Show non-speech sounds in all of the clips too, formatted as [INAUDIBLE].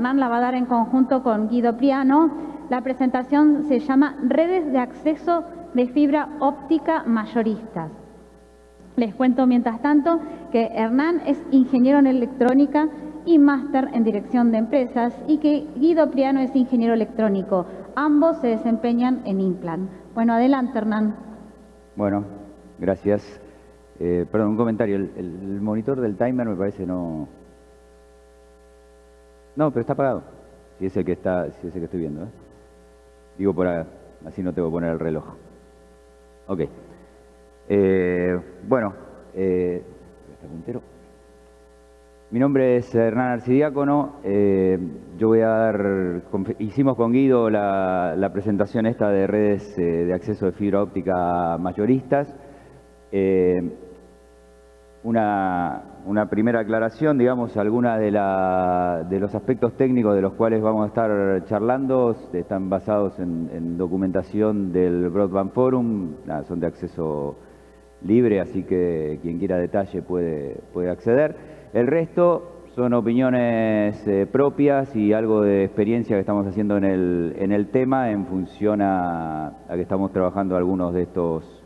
Hernán la va a dar en conjunto con Guido Priano. La presentación se llama Redes de Acceso de Fibra Óptica Mayoristas. Les cuento mientras tanto que Hernán es ingeniero en electrónica y máster en dirección de empresas y que Guido Priano es ingeniero electrónico. Ambos se desempeñan en Implan. Bueno, adelante Hernán. Bueno, gracias. Eh, perdón, un comentario. El, monitor del timer me parece no... No, pero está apagado. Si es el que, está, si es el que estoy viendo. ¿eh? Digo por acá, así no tengo que poner el reloj. Ok. Eh, bueno, eh, mi nombre es Hernán Arcidiácono. Yo voy a dar, hicimos con Guido la, presentación esta de redes de acceso de fibra óptica mayoristas. Una, primera aclaración, digamos, algunos de, los aspectos técnicos de los cuales vamos a estar charlando están basados en, documentación del Broadband Forum, son de acceso libre, así que quien quiera detalle puede, puede acceder. El resto son opiniones eh, propias y algo de experiencia que estamos haciendo en el, en el tema en función a, que estamos trabajando algunos de estos,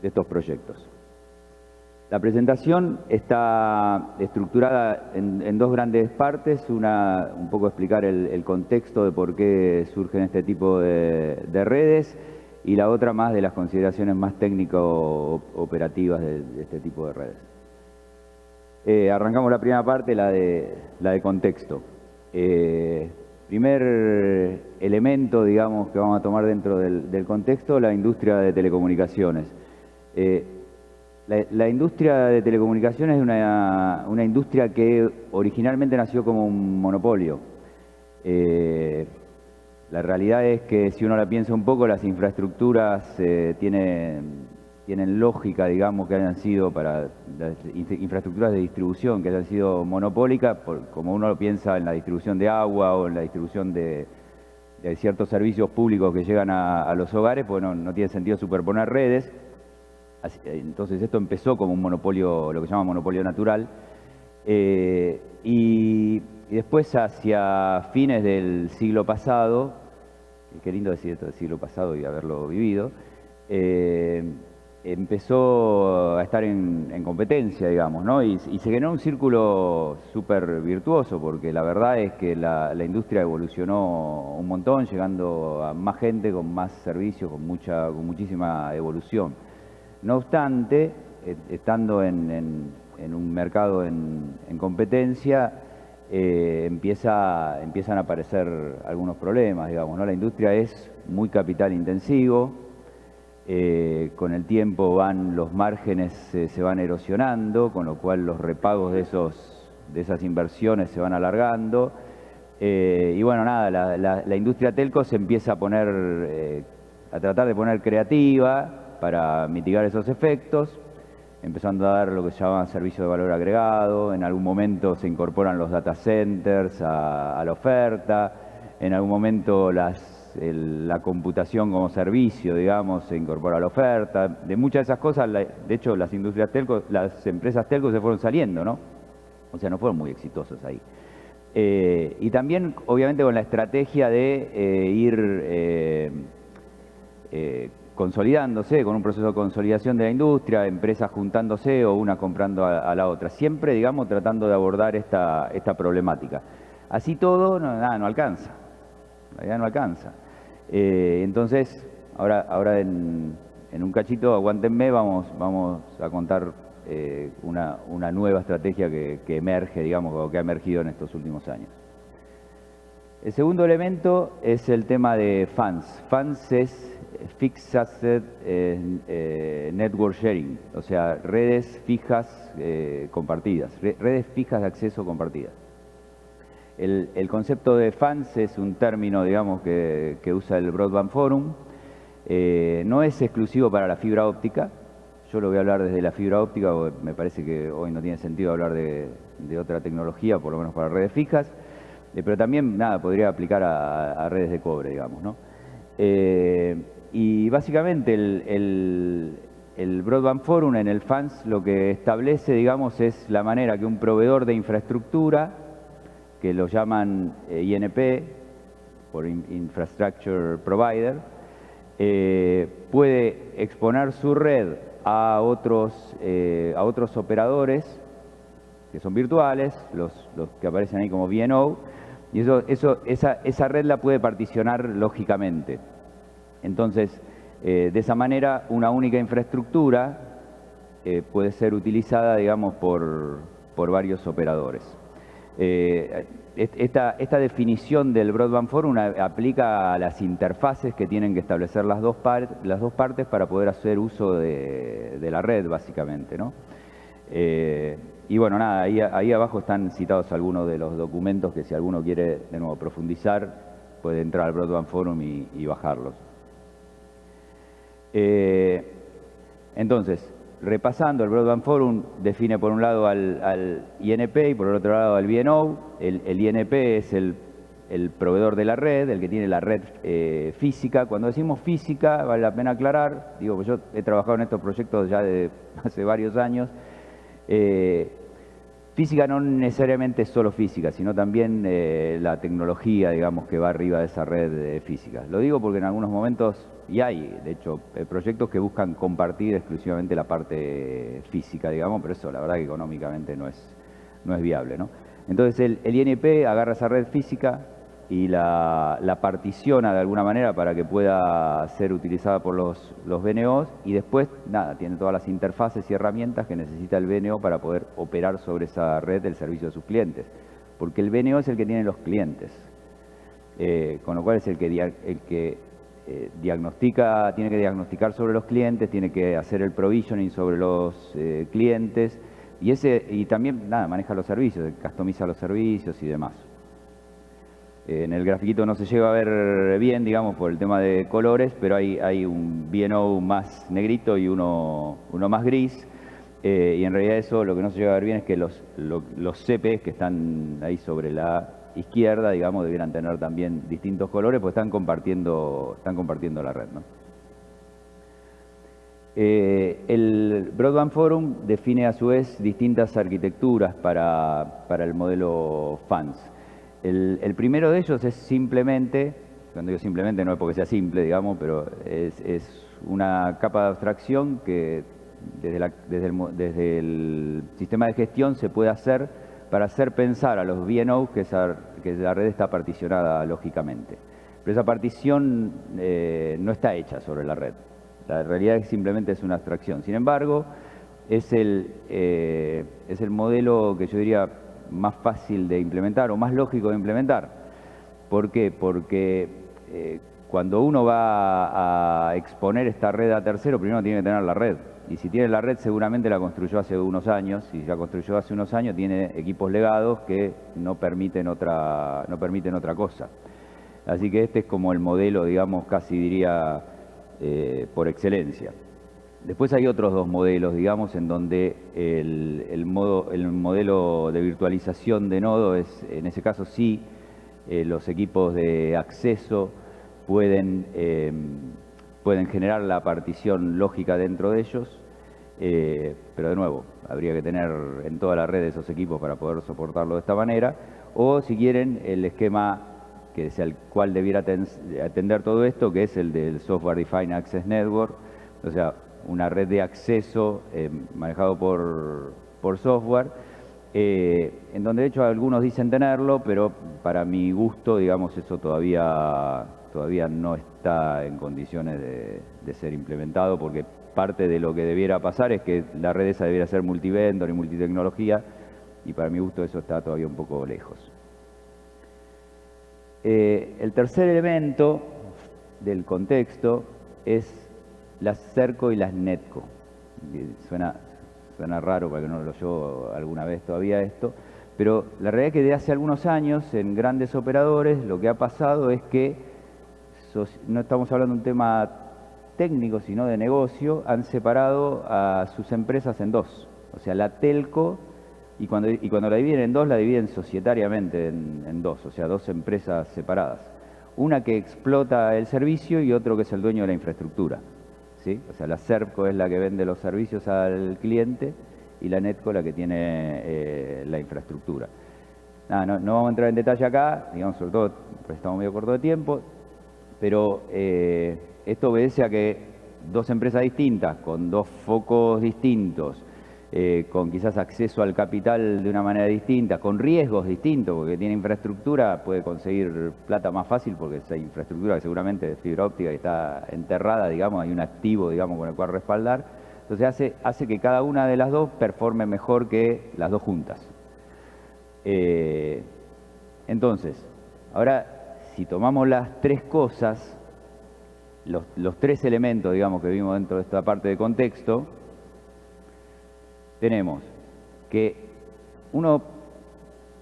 de estos proyectos. La presentación está estructurada en, dos grandes partes, una un poco explicar el, contexto de por qué surgen este tipo de, redes y la otra más de las consideraciones más técnico-operativas de este tipo de redes. Eh, arrancamos la primera parte, la de, la de contexto. Eh, primer elemento, digamos, que vamos a tomar dentro del, contexto, la industria de telecomunicaciones. Eh, la, industria de telecomunicaciones es una, industria que originalmente nació como un monopolio. la realidad es que si uno la piensa un poco, las infraestructuras tienen tienen lógica, digamos, que hayan sido para las infraestructuras de distribución, que hayan sido monopólicas, como uno lo piensa en la distribución de agua o en la distribución de, ciertos servicios públicos que llegan a, los hogares, pues no, tiene sentido superponer redes. Entonces esto empezó como un monopolio, lo que se llama monopolio natural, eh, y, después hacia fines del siglo pasado, qué lindo decir esto del siglo pasado y haberlo vivido, eh, empezó a estar en, competencia, digamos, ¿no? Y, se generó un círculo súper virtuoso, porque la verdad es que la, industria evolucionó un montón, llegando a más gente, con más servicios, con, mucha, con muchísima evolución. No obstante, e, estando en, un mercado en, competencia, eh, empieza, empiezan a aparecer algunos problemas, digamos, ¿no? La industria es muy capital intensivo, eh, con el tiempo van los márgenes se van erosionando, con lo cual los repagos de, esos, de esas inversiones se van alargando. Eh, y bueno, nada, la, industria telco se empieza a poner, eh, a tratar de poner creativa para mitigar esos efectos, empezando a dar lo que se llama servicio de valor agregado, en algún momento se incorporan los data centers a la oferta, en algún momento la computación como servicio, digamos, se incorpora a la oferta. De muchas de esas cosas, de hecho, las industrias telco, las empresas telco se fueron saliendo, ¿no? O sea, no fueron muy exitosos ahí. Eh, y también, obviamente, con la estrategia de eh, ir eh, consolidándose, con un proceso de consolidación de la industria, empresas juntándose o una comprando a, la otra. Siempre, digamos, tratando de abordar esta, esta problemática. Así todo, no, nada, no alcanza. En no alcanza. Eh, entonces, ahora, ahora en, un cachito, aguántenme, vamos, vamos a contar eh, una, nueva estrategia que, emerge, digamos, o que ha emergido en estos últimos años. El segundo elemento es el tema de FANS. FANS es Fixed Asset eh, Network Sharing, o sea, redes fijas compartidas, redes fijas de acceso compartidas. El, concepto de fans es un término, digamos, que, usa el Broadband Forum. Eh, no es exclusivo para la fibra óptica. Yo lo voy a hablar desde la fibra óptica, me parece que hoy no tiene sentido hablar de, otra tecnología, por lo menos para redes fijas. Eh, pero también, nada, podría aplicar a, redes de cobre, digamos, ¿no? Eh, y básicamente el, el Broadband Forum en el FANS lo que establece, digamos, es la manera que un proveedor de infraestructura que lo llaman eh, INP, por Infrastructure Provider, puede exponer su red a otros, a otros operadores que son virtuales, los, los que aparecen ahí como VNO, y eso, eso, esa, esa red la puede particionar lógicamente. Entonces, de esa manera, una única infraestructura puede ser utilizada, digamos, por, por varios operadores. Eh, esta, esta, definición del Broadband Forum aplica a las interfaces que tienen que establecer las dos, las dos partes para poder hacer uso de, la red, básicamente. ¿no? Eh, y bueno, nada, ahí, abajo están citados algunos de los documentos que si alguno quiere de nuevo profundizar, puede entrar al Broadband Forum y, bajarlos. Eh, entonces, repasando, el Broadband Forum define por un lado al, INP y por el otro lado al BNO. El, INP es el, proveedor de la red, el que tiene la red eh, física. Cuando decimos física, vale la pena aclarar, digo, pues yo he trabajado en estos proyectos ya de [LAUGHS] hace varios años, eh, Física no necesariamente es solo física, sino también eh, la tecnología, digamos, que va arriba de esa red de física. Lo digo porque en algunos momentos, y hay, de hecho, eh, proyectos que buscan compartir exclusivamente la parte física, digamos, pero eso la verdad que económicamente no es, no es viable, ¿no? Entonces el, el INP agarra esa red física, y la, particiona de alguna manera para que pueda ser utilizada por los, los BNOs y después, nada, tiene todas las interfaces y herramientas que necesita el BNO para poder operar sobre esa red el servicio de sus clientes. Porque el BNO es el que tiene los clientes, eh, con lo cual es el que, el que eh, diagnostica, tiene que diagnosticar sobre los clientes, tiene que hacer el provisioning sobre los eh, clientes y, ese, y también, nada, maneja los servicios, customiza los servicios y demás. En el grafiquito no se llega a ver bien, digamos, por el tema de colores, pero hay, hay un BNO más negrito y uno, más gris. Eh, y en realidad eso lo que no se llega a ver bien es que los, los CPs que están ahí sobre la izquierda, digamos, debieran tener también distintos colores, pues están compartiendo, la red. Eh, el Broadband Forum define a su vez distintas arquitecturas para el modelo FANS. El, primero de ellos es simplemente, cuando digo simplemente no es porque sea simple, digamos, pero es, una capa de abstracción que desde, el, sistema de gestión se puede hacer para hacer pensar a los que, que la red está particionada lógicamente. Pero esa partición eh, no está hecha sobre la red. La realidad es simplemente es una abstracción. Sin embargo, es el, eh, es el modelo que yo diría más fácil de implementar o más lógico de implementar. ¿Por qué? Porque eh, cuando uno va a exponer esta red a tercero, primero tiene que tener la red. Y si tiene la red, seguramente la construyó hace unos años. Y si la construyó hace unos años, tiene equipos legados que no permiten otra, no permiten otra cosa. Así que este es como el modelo, digamos, casi diría, eh, por excelencia. Después hay otros dos modelos, digamos, en donde el, modelo de virtualización de nodo es, en ese caso sí, eh, los equipos de acceso pueden, eh, pueden generar la partición lógica dentro de ellos, eh, pero de nuevo, habría que tener en toda la red esos equipos para poder soportarlo de esta manera, o si quieren, el esquema que es el cual debiera atender todo esto, que es el del Software Defined Access Network, o sea, una red de acceso eh, manejado por, por software, eh, en donde de hecho algunos dicen tenerlo, pero para mi gusto, digamos, eso todavía, todavía no está en condiciones de, ser implementado, porque parte de lo que debiera pasar es que la red esa debiera ser multivendor y multitecnología, y para mi gusto eso está todavía un poco lejos. Eh, el tercer elemento del contexto es las CERCO y las NETCO. Suena, suena raro para que no lo yo alguna vez todavía esto, pero la realidad es que desde hace algunos años en grandes operadores lo que ha pasado es que, no estamos hablando de un tema técnico, sino de negocio, han separado a sus empresas en dos. O sea, la telco, y cuando, y cuando la dividen en dos, la dividen societariamente en, en dos, o sea, dos empresas separadas. Una que explota el servicio y otro que es el dueño de la infraestructura. O sea, la CERPCO es la que vende los servicios al cliente y la NETCO la que tiene eh, la infraestructura. nada, no, vamos a entrar en detalle acá, digamos, sobre todo porque estamos medio corto de tiempo, pero eh, esto obedece a que dos empresas distintas, con dos focos distintos, eh, con quizás acceso al capital de una manera distinta, con riesgos distintos, porque tiene infraestructura, puede conseguir plata más fácil porque esa infraestructura que seguramente de fibra óptica está enterrada, digamos, hay un activo, digamos, con el cual respaldar. Entonces hace, hace que cada una de las dos performe mejor que las dos juntas. Eh, entonces, ahora, si tomamos las tres cosas, los, los tres elementos, digamos, que vimos dentro de esta parte de contexto, tenemos que uno,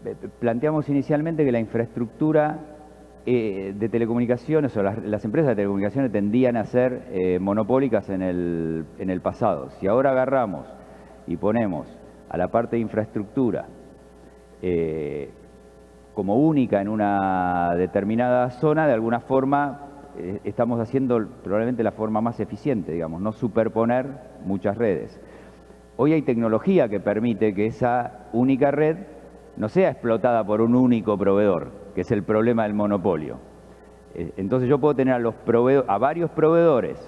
eh, planteamos inicialmente que la infraestructura eh, de telecomunicaciones o las, empresas de telecomunicaciones tendían a ser eh, monopólicas en el, en el pasado. Si ahora agarramos y ponemos a la parte de infraestructura como única en una determinada zona, de alguna forma estamos haciendo probablemente la forma más eficiente, digamos, no superponer muchas redes. Hoy hay tecnología que permite que esa única red no sea explotada por un único proveedor, que es el problema del monopolio. Eh, entonces yo puedo tener a, los a varios proveedores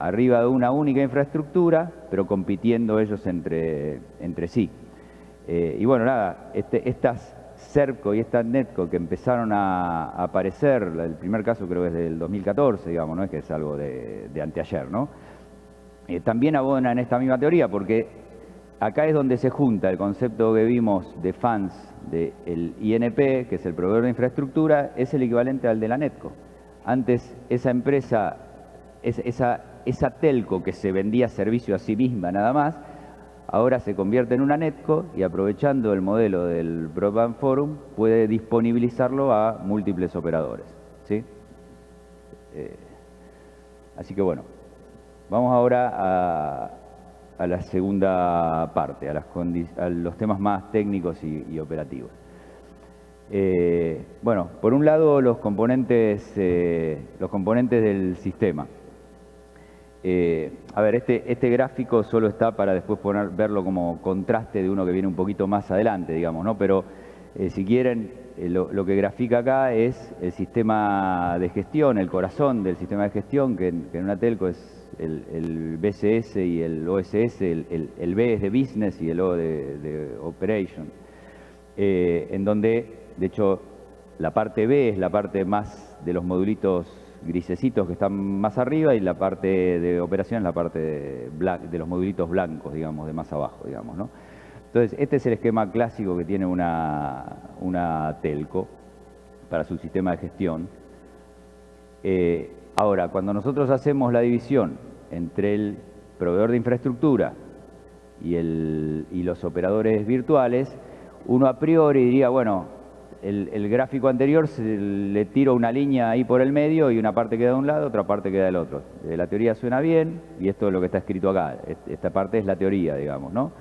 arriba de una única infraestructura, pero compitiendo ellos entre, entre sí. Eh, y bueno, nada, este, estas CERCO y estas NETCO que empezaron a, aparecer, el primer caso creo que es del 2014, digamos, no es que es algo de, de anteayer, ¿no? Eh, también abona en esta misma teoría, porque acá es donde se junta el concepto que vimos de fans del INP, que es el proveedor de infraestructura, es el equivalente al de la NETCO. Antes esa empresa, esa, esa telco que se vendía servicio a sí misma nada más, ahora se convierte en una NETCO y aprovechando el modelo del Broadband Forum puede disponibilizarlo a múltiples operadores. ¿sí? Eh, así que bueno, Vamos ahora a, la segunda parte, a, los temas más técnicos y, operativos. Eh, bueno, por un lado los componentes, eh, los componentes del sistema. Eh, a ver, este, este gráfico solo está para después poner, verlo como contraste de uno que viene un poquito más adelante, digamos, ¿no? Pero si quieren, lo, que grafica acá es el sistema de gestión, el corazón del sistema de gestión, que en una telco es el, BCS y el OSS, el, B es de Business y el O de, Operation, eh, en donde, de hecho, la parte B es la parte más de los modulitos grisecitos que están más arriba y la parte de operación es la parte de, de los modulitos blancos, digamos, de más abajo, digamos, ¿no? Entonces, este es el esquema clásico que tiene una, una telco para su sistema de gestión. Eh, Ahora, cuando nosotros hacemos la división entre el proveedor de infraestructura y, los operadores virtuales, uno a priori diría, bueno, el, gráfico anterior le tiro una línea ahí por el medio y una parte queda de un lado, otra parte queda del otro. Eh, la teoría suena bien y esto es lo que está escrito acá. Esta parte es la teoría, digamos, ¿no?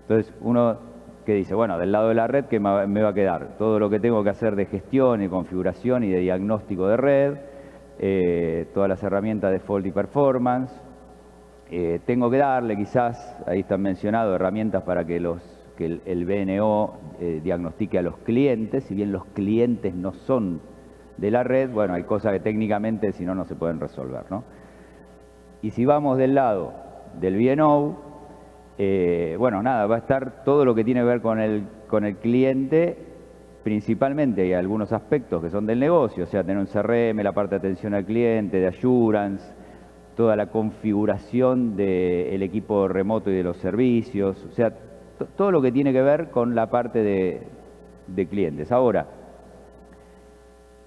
Entonces, uno que dice, bueno, del lado de la red, ¿qué me va a quedar? Todo lo que tengo que hacer de gestión y configuración y de diagnóstico de red, eh, todas las herramientas de Fault y Performance. Eh, tengo que darle quizás, ahí están mencionados, herramientas para que el, BNO eh, diagnostique a los clientes, si bien los clientes no son de la red, bueno, hay cosas que técnicamente si no, no se pueden resolver. ¿no? Y si vamos del lado del BNO, bueno, nada, va a estar todo lo que tiene que ver con el, con el cliente principalmente hay algunos aspectos que son del negocio, o sea, tener un CRM, la parte de atención al cliente, de assurance, toda la configuración del equipo remoto y de los servicios, o sea, todo lo que tiene que ver con la parte de, de clientes. Ahora,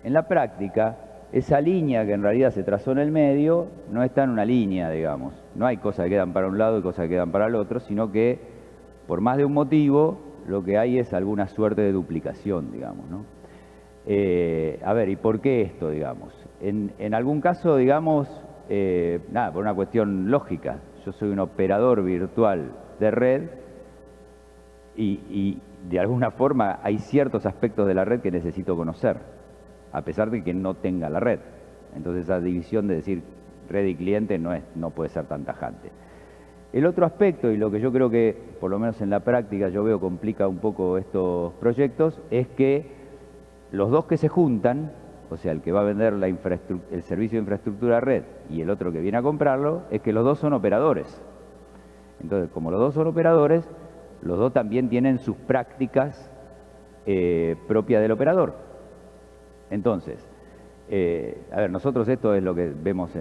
en la práctica, esa línea que en realidad se trazó en el medio no está en una línea, digamos. No hay cosas que quedan para un lado y cosas que quedan para el otro, sino que por más de un motivo lo que hay es alguna suerte de duplicación, digamos, ¿no? Eh, a ver, ¿y por qué esto, digamos? En, algún caso, digamos, eh, nada, por una cuestión lógica, yo soy un operador virtual de red y, de alguna forma hay ciertos aspectos de la red que necesito conocer, a pesar de que no tenga la red. Entonces esa división de decir red y cliente no, es, no puede ser tan tajante. El otro aspecto, y lo que yo creo que, por lo menos en la práctica, yo veo complica un poco estos proyectos, es que los dos que se juntan, o sea, el que va a vender el servicio de infraestructura red y el otro que viene a comprarlo, es que los dos son operadores. Entonces, como los dos son operadores, los dos también tienen sus prácticas eh, propias del operador. Entonces, eh, a ver, nosotros esto es lo que vemos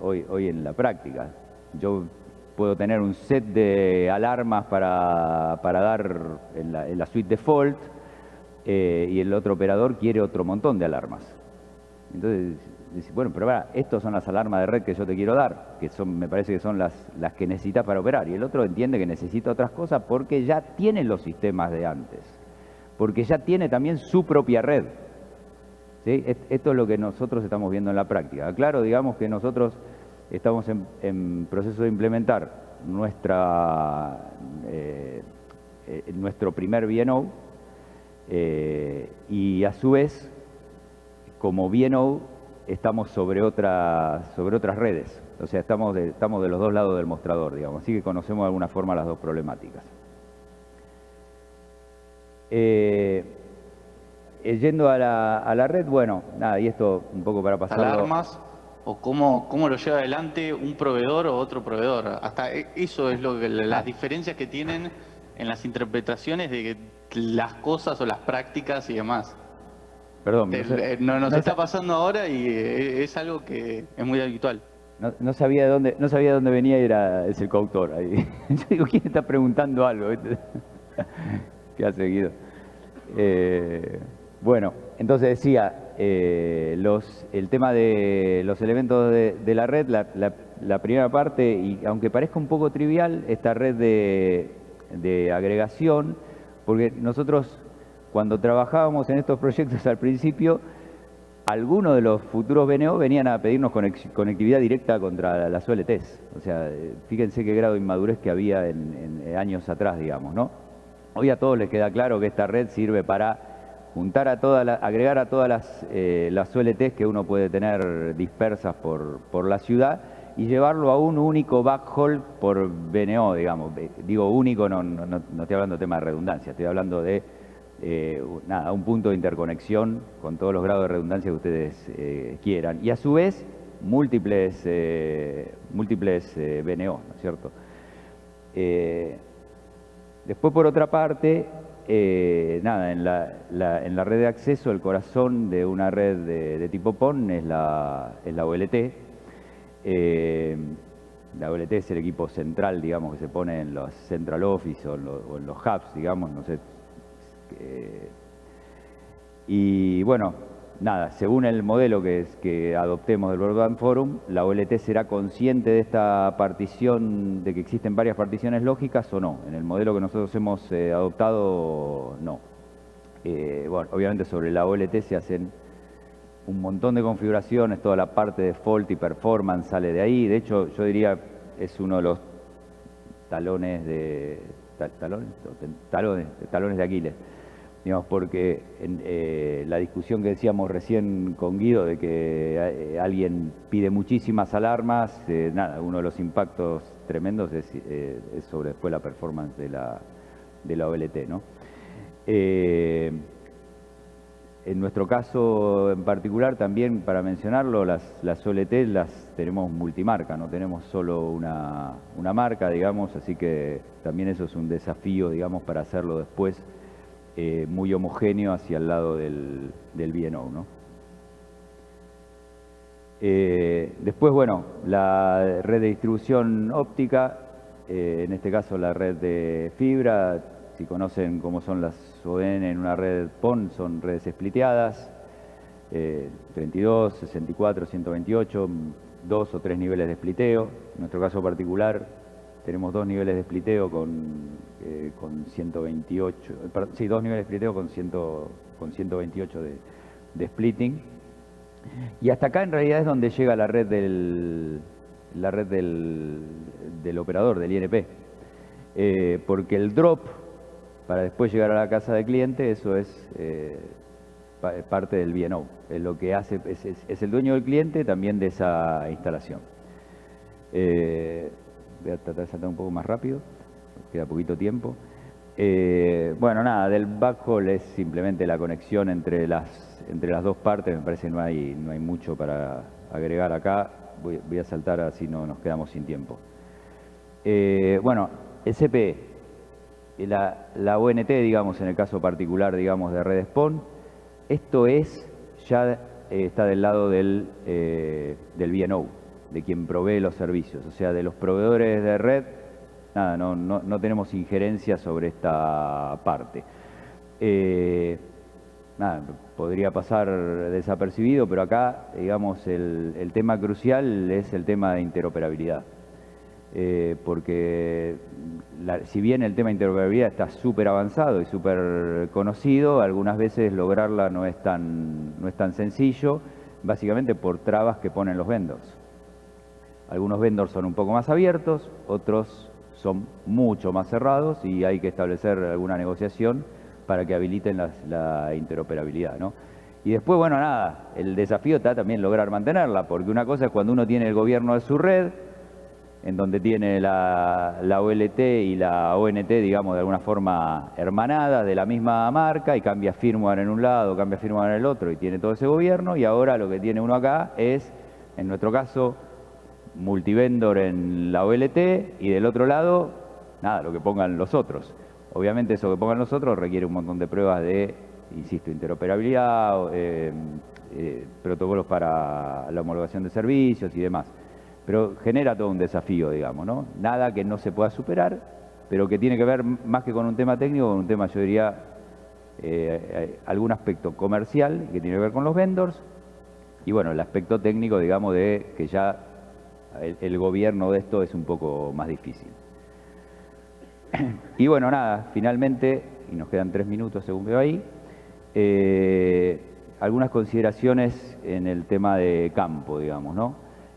hoy, hoy en la práctica. Yo puedo tener un set de alarmas para, dar en la, suite default eh, y el otro operador quiere otro montón de alarmas. Entonces, dice, bueno, pero ahora, estas son las alarmas de red que yo te quiero dar, que son, me parece que son las, las que necesitas para operar. Y el otro entiende que necesita otras cosas porque ya tiene los sistemas de antes, porque ya tiene también su propia red. Esto es lo que nosotros estamos viendo en la práctica. Claro, digamos que nosotros estamos en, proceso de implementar nuestra, eh, eh, nuestro primer BNO eh, y a su vez, como BNO, estamos sobre, sobre otras redes. O sea, estamos de, estamos de los dos lados del mostrador, digamos. Así que conocemos de alguna forma las dos problemáticas. yendo a la, a la, red, bueno, nada, y esto un poco para pasarlo... Alarmas o cómo, cómo lo lleva adelante un proveedor o otro proveedor. Hasta e, eso es lo que las diferencias que tienen en las interpretaciones de las cosas o las prácticas y demás. Perdón. Eh, no, nos está pasando ahora y eh, es algo que es muy habitual. No, sabía de dónde, no sabía de dónde venía y era es el coautor ahí. [LAUGHS] Yo digo, ¿quién está preguntando algo? [LAUGHS] ¿Qué ha seguido? Eh, bueno, entonces decía, eh, los, el tema de los elementos de, la red, la, primera parte, y aunque parezca un poco trivial, esta red de, agregación, porque nosotros cuando trabajábamos en estos proyectos al principio, algunos de los futuros BNO venían a pedirnos conectividad directa contra las OLTs. O sea, fíjense qué grado de inmadurez que había en, en años atrás, digamos, ¿no? Hoy a todos les queda claro que esta red sirve para juntar a todas agregar a todas las, eh, las OLTs que uno puede tener dispersas por, por la ciudad y llevarlo a un único backhaul por BNO, digamos. Digo único, no, no, estoy hablando de tema de redundancia, estoy hablando de eh, nada, un punto de interconexión con todos los grados de redundancia que ustedes eh, quieran. Y a su vez, múltiples, eh, múltiples BNO, ¿no es cierto? después, por otra parte, eh, nada, en la, en la, red de acceso, el corazón de una red de, tipo PON es la, es la OLT. Eh, la OLT es el equipo central, digamos, que se pone en los central office o en, los hubs, digamos, no sé. y bueno, nada, según el modelo que, adoptemos del Broadband Forum, la OLT será consciente de esta partición, de que existen varias particiones lógicas o no. En el modelo que nosotros hemos eh, adoptado, no. Eh, bueno, obviamente sobre la OLT se hacen un montón de configuraciones, toda la parte de default y performance sale de ahí. De hecho, yo diría es uno de los talones de talones, talones, talones de Aquiles digamos, porque en, eh, la discusión que decíamos recién con Guido de que eh, alguien pide muchísimas alarmas, eh, nada, uno de los impactos tremendos es, sobre después la performance de la, de la OLT, ¿no? en nuestro caso en particular, también para mencionarlo, las, las OLT las tenemos multimarca, no tenemos solo una, una marca, digamos, así que también eso es un desafío, digamos, para hacerlo después eh, muy homogéneo hacia el lado del, del BNO. ¿no? Eh, después, bueno, la red de distribución óptica, eh, en este caso la red de fibra, si conocen cómo son las ON en una red PON, son redes spliteadas, 32, 64, 128, dos o tres niveles de spliteo. En nuestro caso particular, tenemos dos niveles de spliteo con, eh, con 128, sí, dos niveles de spliteo con, con 128 de, de, splitting. Y hasta acá en realidad es donde llega la red del, la red del, del operador, del INP. Eh, porque el drop, para después llegar a la casa del cliente, eso es eh, parte del BNO. Es lo que hace, es, es, el dueño del cliente también de esa instalación. Voy a tratar de saltar un poco más rápido, queda poquito tiempo. Eh, bueno, nada, del backhaul es simplemente la conexión entre las, entre las dos partes, me parece que no hay, no hay mucho para agregar acá, voy, a saltar así no nos quedamos sin tiempo. Eh, bueno, CPE, la, la, ONT, digamos, en el caso particular, digamos, de Red Spawn, esto es, ya eh, está del lado del, del BNO, de quien provee los servicios, o sea, de los proveedores de red nada, no, no, tenemos injerencia sobre esta parte. Eh, nada, podría pasar desapercibido, pero acá, digamos, el, tema crucial es el tema de interoperabilidad. Eh, porque si bien el tema de interoperabilidad está súper avanzado y súper conocido, algunas veces lograrla no es, tan, no es tan sencillo, básicamente por trabas que ponen los vendors. Algunos vendors son un poco más abiertos, otros son mucho más cerrados y hay que establecer alguna negociación para que habiliten la interoperabilidad. ¿no? Y después, bueno, nada, el desafío está también lograr mantenerla, porque una cosa es cuando uno tiene el gobierno de su red, en donde tiene la, la OLT y la ONT, digamos, de alguna forma hermanadas de la misma marca, y cambia firmware en un lado, cambia firmware en el otro, y tiene todo ese gobierno, y ahora lo que tiene uno acá es, en nuestro caso, multivendor en la OLT y del otro lado, nada, lo que pongan los otros. Obviamente eso que pongan los otros requiere un montón de pruebas de, insisto, interoperabilidad, eh, eh, protocolos para la homologación de servicios y demás. Pero genera todo un desafío, digamos, ¿no? Nada que no se pueda superar, pero que tiene que ver más que con un tema técnico, con un tema, yo diría, eh, algún aspecto comercial que tiene que ver con los vendors y bueno, el aspecto técnico, digamos, de que ya el, gobierno de esto es un poco más difícil. Y bueno, nada, finalmente, y nos quedan tres minutos según veo ahí, eh, algunas consideraciones en el tema de campo, digamos, ¿no?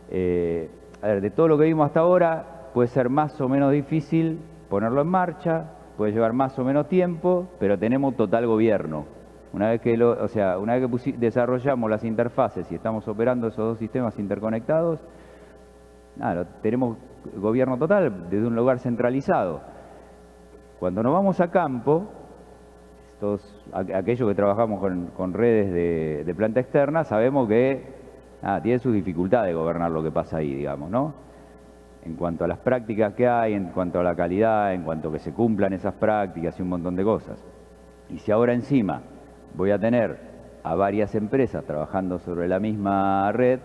Eh, a ver, de todo lo que vimos hasta ahora, puede ser más o menos difícil ponerlo en marcha, puede llevar más o menos tiempo, pero tenemos total gobierno. Una vez que, lo, o sea, una vez que desarrollamos las interfaces y estamos operando esos dos sistemas interconectados, Tenemos gobierno total desde un lugar centralizado. Cuando nos vamos a campo, aquellos que trabajamos con, redes de, planta externa, sabemos que tiene sus dificultades de gobernar lo que pasa ahí, digamos, ¿no? En cuanto a las prácticas que hay, en cuanto a la calidad, en cuanto a que se cumplan esas prácticas y un montón de cosas. Y si ahora encima voy a tener a varias empresas trabajando sobre la misma red,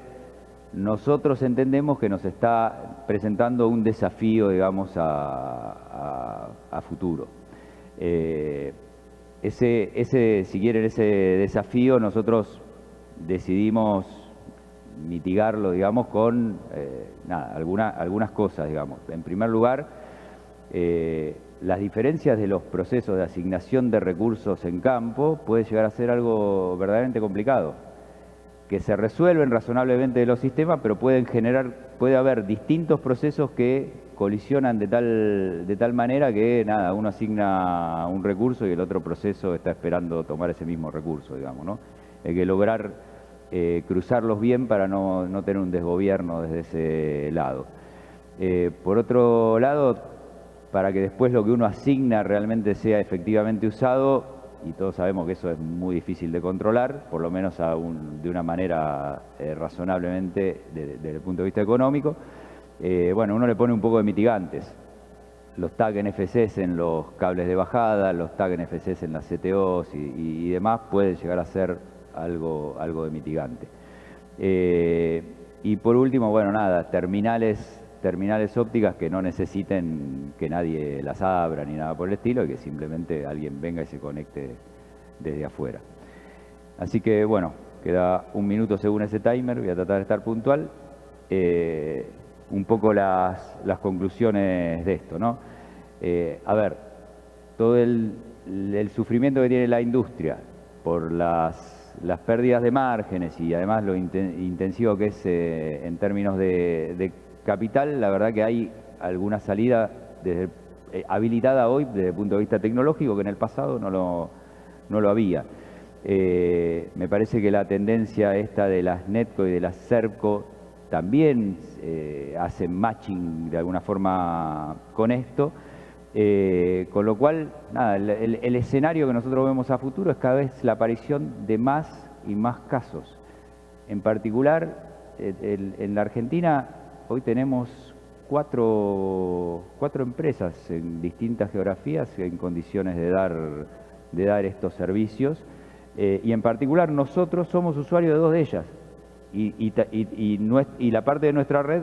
nosotros entendemos que nos está presentando un desafío, digamos, a, futuro. Eh, ese, ese, si quieren, ese desafío nosotros decidimos mitigarlo, digamos, con eh, algunas cosas, digamos. En primer lugar, eh, las diferencias de los procesos de asignación de recursos en campo puede llegar a ser algo verdaderamente complicado que se resuelven razonablemente de los sistemas, pero pueden generar, puede haber distintos procesos que colisionan de tal, de tal manera que nada, uno asigna un recurso y el otro proceso está esperando tomar ese mismo recurso, digamos, ¿no? Hay que lograr eh, cruzarlos bien para no, tener un desgobierno desde ese lado. Eh, por otro lado, para que después lo que uno asigna realmente sea efectivamente usado, y todos sabemos que eso es muy difícil de controlar, por lo menos de una manera eh, razonablemente desde el punto de vista económico. Eh, bueno, uno le pone un poco de mitigantes. Los tag NFCs en los cables de bajada, los tag NFCs en las CTOs y, demás puede llegar a ser algo, algo de mitigante. Eh, y por último, bueno, nada, terminales terminales ópticas que no necesiten que nadie las abra ni nada por el estilo y que simplemente alguien venga y se conecte desde afuera. Así que bueno, queda un minuto según ese timer, voy a tratar de estar puntual. Eh, un poco las, conclusiones de esto, ¿no? Eh, a ver, todo el, sufrimiento que tiene la industria por las, pérdidas de márgenes y además lo intensivo que es eh, en términos de capital, la verdad que hay alguna salida eh, habilitada hoy desde el punto de vista tecnológico que en el pasado no lo, no lo había. Eh, me parece que la tendencia esta de las NETCO y de las CERCO también eh, hacen matching de alguna forma con esto. Eh, con lo cual, nada, el, escenario que nosotros vemos a futuro es cada vez la aparición de más y más casos. En particular, en la Argentina hoy tenemos cuatro, cuatro empresas en distintas geografías en condiciones de dar, de dar estos servicios eh, y en particular nosotros somos usuarios de dos de ellas y, y, la parte de nuestra red,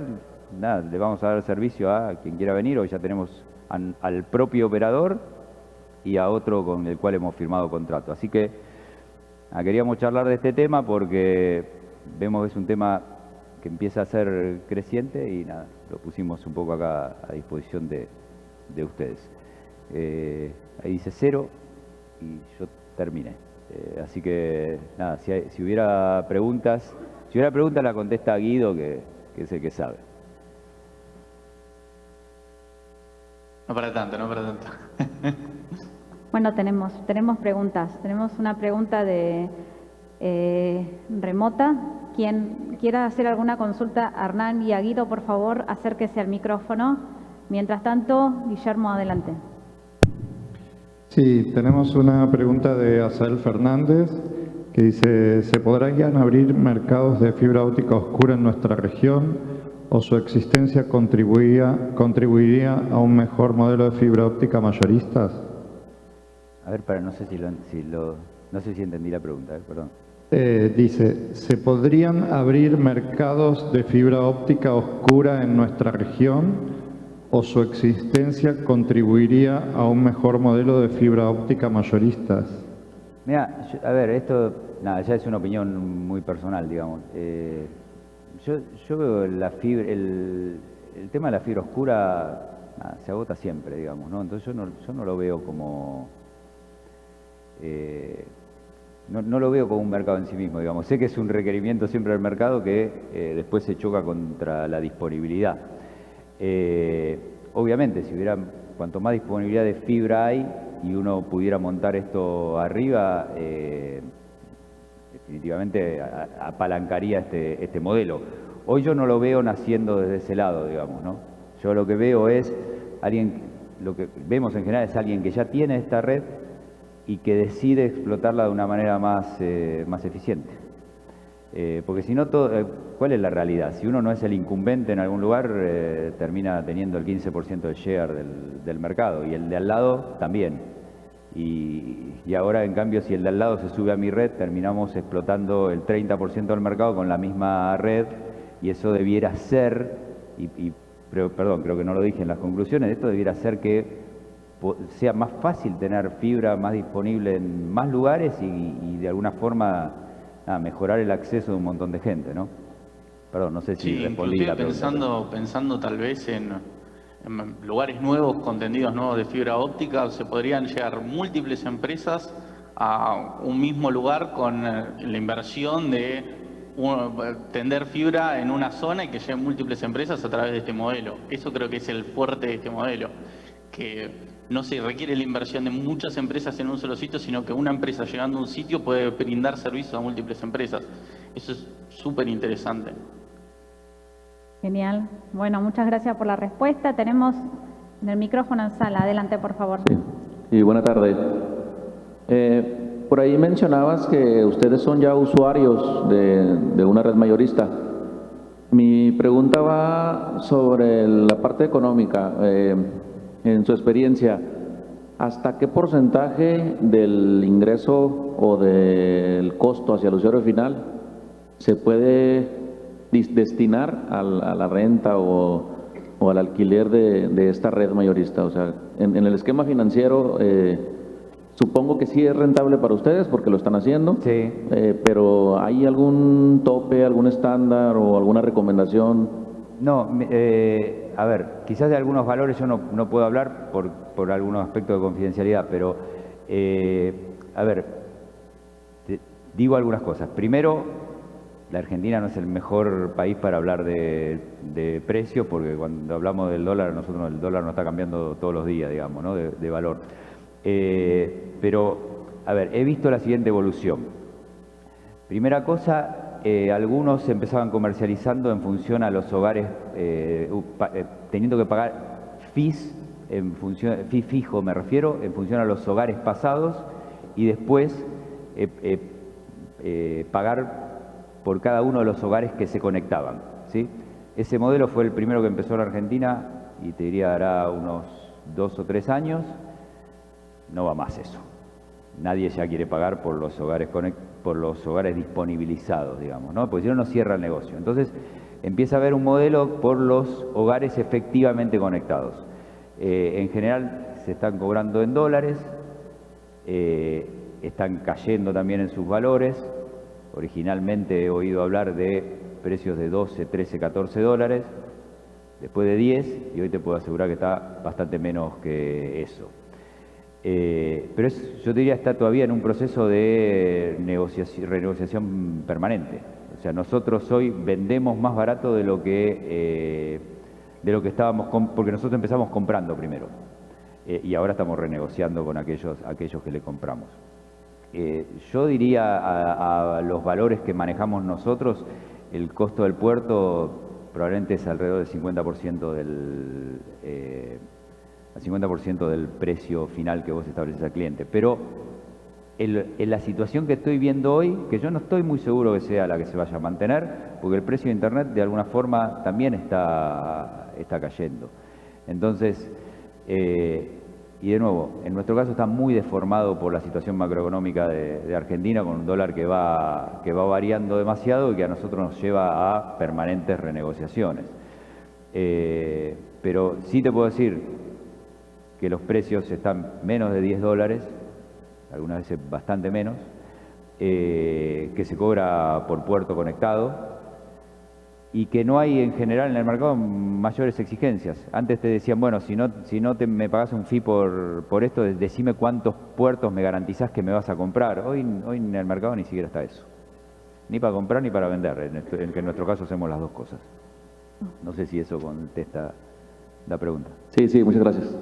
nada, le vamos a dar servicio a quien quiera venir, hoy ya tenemos al propio operador y a otro con el cual hemos firmado contrato. Así que ah, queríamos charlar de este tema porque vemos que es un tema que empieza a ser creciente y nada, lo pusimos un poco acá a disposición de, ustedes. Eh, ahí dice cero y yo terminé. Eh, así que nada, si, hubiera preguntas, si hubiera preguntas la contesta Guido, que, que es el que sabe. No para tanto, no para tanto. bueno, tenemos, tenemos preguntas. Tenemos una pregunta de eh, remota. Quien quiera hacer alguna consulta a Hernán y a Guido, por favor, acérquese al micrófono. Mientras tanto, Guillermo, adelante. Sí, tenemos una pregunta de Asael Fernández que dice, ¿se podrían abrir mercados de fibra óptica oscura en nuestra región o su existencia contribuiría, contribuiría a un mejor modelo de fibra óptica mayoristas? A ver, para no sé si lo, no sé si entendí la pregunta, perdón. Eh, dice, ¿se podrían abrir mercados de fibra óptica oscura en nuestra región o su existencia contribuiría a un mejor modelo de fibra óptica mayoristas? Mira, a ver, esto nada, ya es una opinión muy personal, digamos. Eh, yo, veo la fibra, el, tema de la fibra oscura se agota siempre, digamos, ¿no? Entonces yo no, yo no lo veo como... Eh, no, lo veo como un mercado en sí mismo, digamos. Sé que es un requerimiento siempre del mercado que eh, después se choca contra la disponibilidad. Eh, obviamente, si hubiera, cuanto más disponibilidad de fibra hay y uno pudiera montar esto arriba, eh, definitivamente apalancaría este, este modelo. Hoy yo no lo veo naciendo desde ese lado, digamos, ¿no? Yo lo que veo es alguien, lo que vemos en general es alguien que ya tiene esta red y que decide explotarla de una manera más, eh, más eficiente. Eh, porque si no, todo, eh, ¿cuál es la realidad? Si uno no es el incumbente en algún lugar, termina teniendo el 15% del share del, mercado y el de al lado también. Y, y, ahora, en cambio, si el de al lado se sube a mi red, terminamos explotando el 30% del mercado con la misma red y eso debiera ser, y perdón, creo que no lo dije en las conclusiones, esto debiera ser que sea más fácil tener fibra más disponible en más lugares y, de alguna forma mejorar el acceso de un montón de gente, ¿no? Perdón, no sé si respondí la pensando, pensando tal vez en, lugares nuevos, contenidos nuevos de fibra óptica, se podrían llegar múltiples empresas a un mismo lugar con eh, la inversión de tender fibra en una zona y que lleguen múltiples empresas a través de este modelo. Eso creo que es el fuerte de este modelo, que no se requiere la inversión de muchas empresas en un solo sitio, sino que una empresa llegando a un sitio puede brindar servicios a múltiples empresas. Eso es súper interesante. Genial. Bueno, muchas gracias por la respuesta. Tenemos en el micrófono en sala. Adelante, por favor. Sí. Y buena tarde. Eh, por ahí mencionabas que ustedes son ya usuarios de, una red mayorista. Mi pregunta va sobre la parte económica. Eh, en su experiencia, ¿hasta qué porcentaje del ingreso o del costo hacia el usuario final se puede destinar a la renta o, al alquiler de, esta red mayorista? O sea, en, el esquema financiero, eh, supongo que sí es rentable para ustedes porque lo están haciendo, sí. Eh, pero ¿hay algún tope, algún estándar o alguna recomendación no, eh, a ver, quizás de algunos valores yo no, puedo hablar por, por, algunos aspectos de confidencialidad, pero, eh, a ver, digo algunas cosas. Primero, la Argentina no es el mejor país para hablar de, precios, porque cuando hablamos del dólar, nosotros el dólar no está cambiando todos los días, digamos, ¿no? de, valor. Eh, pero, a ver, he visto la siguiente evolución. Primera cosa, eh, algunos empezaban comercializando en función a los hogares, eh, eh, teniendo que pagar fees, en función, fee fijo me refiero, en función a los hogares pasados y después eh, pagar por cada uno de los hogares que se conectaban. ¿sí? Ese modelo fue el primero que empezó en Argentina y te diría hará unos dos o tres años. No va más eso. Nadie ya quiere pagar por los hogares conec- por los hogares disponibilizados, digamos, ¿no? Porque si no, no cierra el negocio. Entonces, empieza a haber un modelo por los hogares efectivamente conectados. Eh, en general, se están cobrando en dólares, eh, están cayendo también en sus valores. Originalmente he oído hablar de precios de 12, 13, 14 dólares, después de 10, y hoy te puedo asegurar que está bastante menos que eso. Eh, pero yo diría está todavía en un proceso de negociación, renegociación permanente. O sea, nosotros hoy vendemos más barato de lo que, eh, de lo que estábamos, porque nosotros empezamos comprando primero. Eh, y ahora estamos renegociando con aquellos, aquellos que le compramos. Yo diría a, los valores que manejamos nosotros, el costo del puerto probablemente es alrededor del 50% del, al 50% del precio final que vos estableces al cliente. Pero en la situación que estoy viendo hoy, que yo no estoy muy seguro que sea la que se vaya a mantener, porque el precio de Internet de alguna forma también está, está cayendo. Entonces, eh, y de nuevo, en nuestro caso está muy deformado por la situación macroeconómica de, de Argentina, con un dólar que va, que va variando demasiado y que a nosotros nos lleva a permanentes renegociaciones. Eh, pero sí te puedo decir que los precios están menos de 10 dólares, algunas veces bastante menos, eh, que se cobra por puerto conectado y que no hay en general en el mercado mayores exigencias. Antes te decían, bueno, si no, si no te, me pagas un fee por, por esto, decime cuántos puertos me garantizás que me vas a comprar. Hoy, hoy en el mercado ni siquiera está eso. Ni para comprar ni para vender, en, en que en nuestro caso hacemos las dos cosas. No sé si eso contesta la pregunta. Sí, sí, muchas gracias.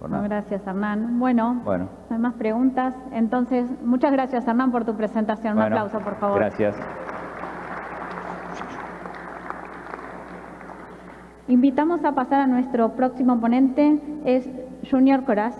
No, gracias, Hernán. Bueno, Bueno. no hay más preguntas. Entonces, muchas gracias, Hernán, por tu presentación. Un Bueno, aplauso, por favor. Gracias. Invitamos a pasar a nuestro próximo ponente, es Junior Coraz.